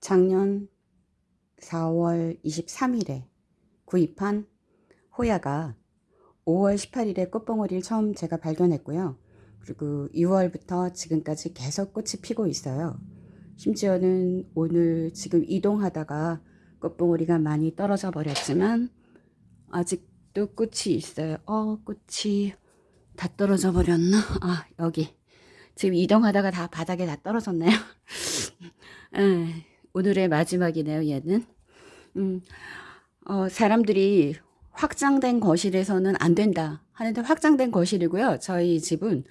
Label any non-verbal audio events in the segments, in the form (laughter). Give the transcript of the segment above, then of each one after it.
작년 4월 23일에 구입한 호야가 5월 18일에 꽃봉오리를 처음 제가 발견했고요. 그리고 6월부터 지금까지 계속 꽃이 피고 있어요. 심지어는 오늘 지금 이동하다가 꽃봉오리가 많이 떨어져 버렸지만 아직도 꽃이 있어요. 어, 꽃이 다 떨어져 버렸나? 아, 여기. 지금 이동하다가 다 바닥에 다 떨어졌네요. 에, (laughs) 오늘의 마지막이네요, 얘는. 음, 어, 사람들이 확장된 거실에서는 안 된다 하는데 확장된 거실이고요. 저희 집은.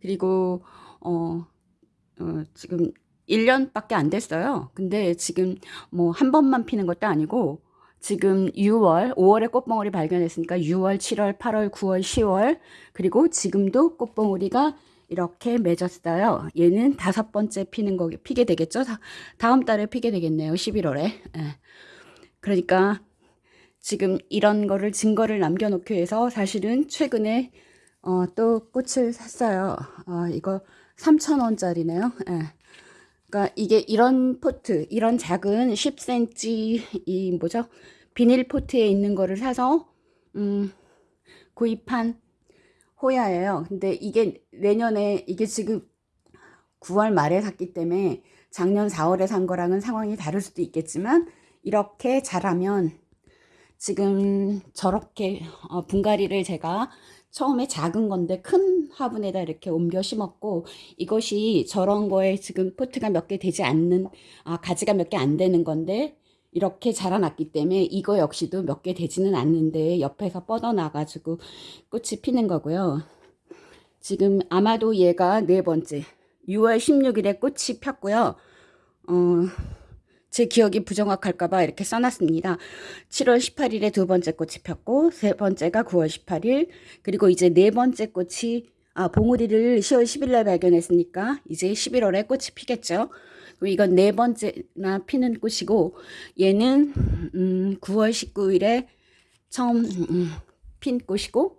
그리고, 어, 어, 지금 1년밖에 안 됐어요. 근데 지금 뭐 한 번만 피는 것도 아니고 지금 6월, 5월에 꽃봉오리 발견했으니까 6월, 7월, 8월, 9월, 10월 그리고 지금도 꽃봉오리가 이렇게 맺었어요. 얘는 다섯 번째 피는 거 피게 되겠죠? 다음 달에 피게 되겠네요. 11월에. 예. 그러니까 지금 이런 거를 증거를 남겨놓기 위해서 사실은 최근에 어, 또 꽃을 샀어요. 어, 이거 3,000원짜리네요. 예. 그러니까 이게 이런 포트, 이런 작은 10cm 이 뭐죠? 비닐 포트에 있는 거를 사서 음, 구입한 호야예요. 근데 이게 내년에 이게 지금 9월 말에 샀기 때문에 작년 4월에 산 거랑은 상황이 다를 수도 있겠지만 이렇게 자라면 지금 저렇게 어, 분갈이를 제가 처음에 작은 건데 큰 화분에다 이렇게 옮겨 심었고 이것이 저런 거에 지금 포트가 몇 개 되지 않는 아, 가지가 몇 개 안 되는 건데 이렇게 자라났기 때문에 이거 역시도 몇 개 되지는 않는데 옆에서 뻗어나가지고 꽃이 피는 거고요. 지금 아마도 얘가 네 번째 6월 16일에 꽃이 폈고요. 어, 제 기억이 부정확할까봐 이렇게 써놨습니다. 7월 18일에 두 번째 꽃이 폈고 세 번째가 9월 18일 그리고 이제 네 번째 꽃이 아 봉우리를 10월 10일날 발견했으니까 이제 11월에 꽃이 피겠죠. 그리고 이건 네 번째나 피는 꽃이고 얘는 음, 9월 19일에 처음 음, 핀 꽃이고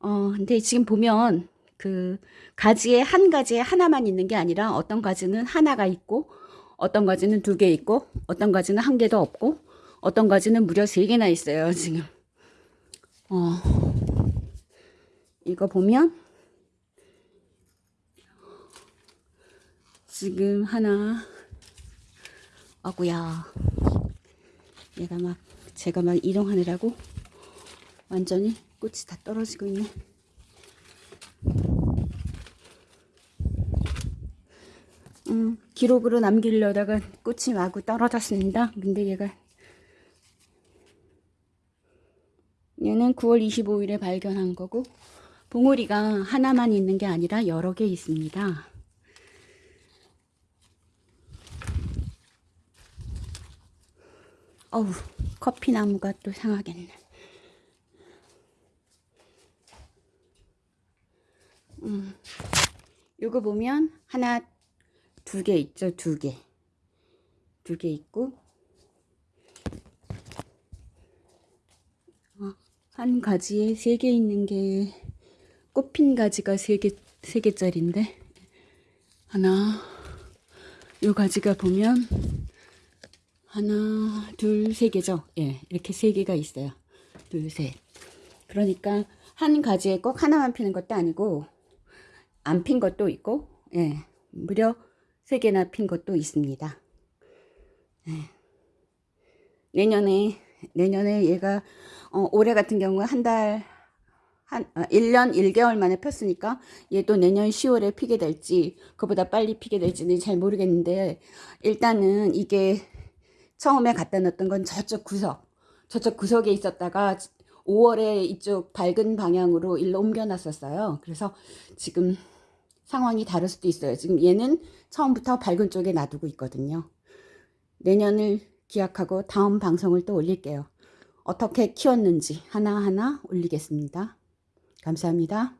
어 근데 지금 보면 그 가지에 한 가지에 하나만 있는 게 아니라 어떤 가지는 하나가 있고 어떤 가지는 두 개 있고 어떤 가지는 한 개도 없고 어떤 가지는 무려 세 개나 있어요 지금 어 이거 보면 지금 하나 아구야 얘가 막 제가 막 이동하느라고 완전히 꽃이 다 떨어지고 있네 음, 기록으로 남기려다가 꽃이 마구 떨어졌습니다. 근데 얘가 얘는 9월 25일에 발견한 거고 봉우리가 하나만 있는 게 아니라 여러 개 있습니다. 어우 커피나무가 또 상하겠네. 음, 요거 보면 하나 두 개 있죠 두 개 두 개 있고. 어, 한 가지에 세 개 있는 게 꽃핀 가지가 세 개 세 개짜리인데. 하나 요 가지가 보면 하나 둘 세 개죠 예 이렇게 세 개가 있어요 둘셋 그러니까 한 가지에 꼭 하나만 피는 것도 아니고 안 핀 것도 있고 예 무려 3개나 핀 것도 있습니다. 네. 내년에 내년에 얘가 어, 올해 같은 경우 한달한 어, 1년 1개월 만에 폈으니까 얘도 내년 10월에 피게 될지 그보다 빨리 피게 될지는 잘 모르겠는데 일단은 이게 처음에 갖다 놨던 건 저쪽 구석 저쪽 구석에 있었다가 5월에 이쪽 밝은 방향으로 일로 옮겨 놨었어요. 그래서 지금 상황이 다를 수도 있어요. 지금 얘는 처음부터 밝은 쪽에 놔두고 있거든요. 내년을 기약하고 다음 방송을 또 올릴게요. 어떻게 키웠는지 하나하나 올리겠습니다. 감사합니다.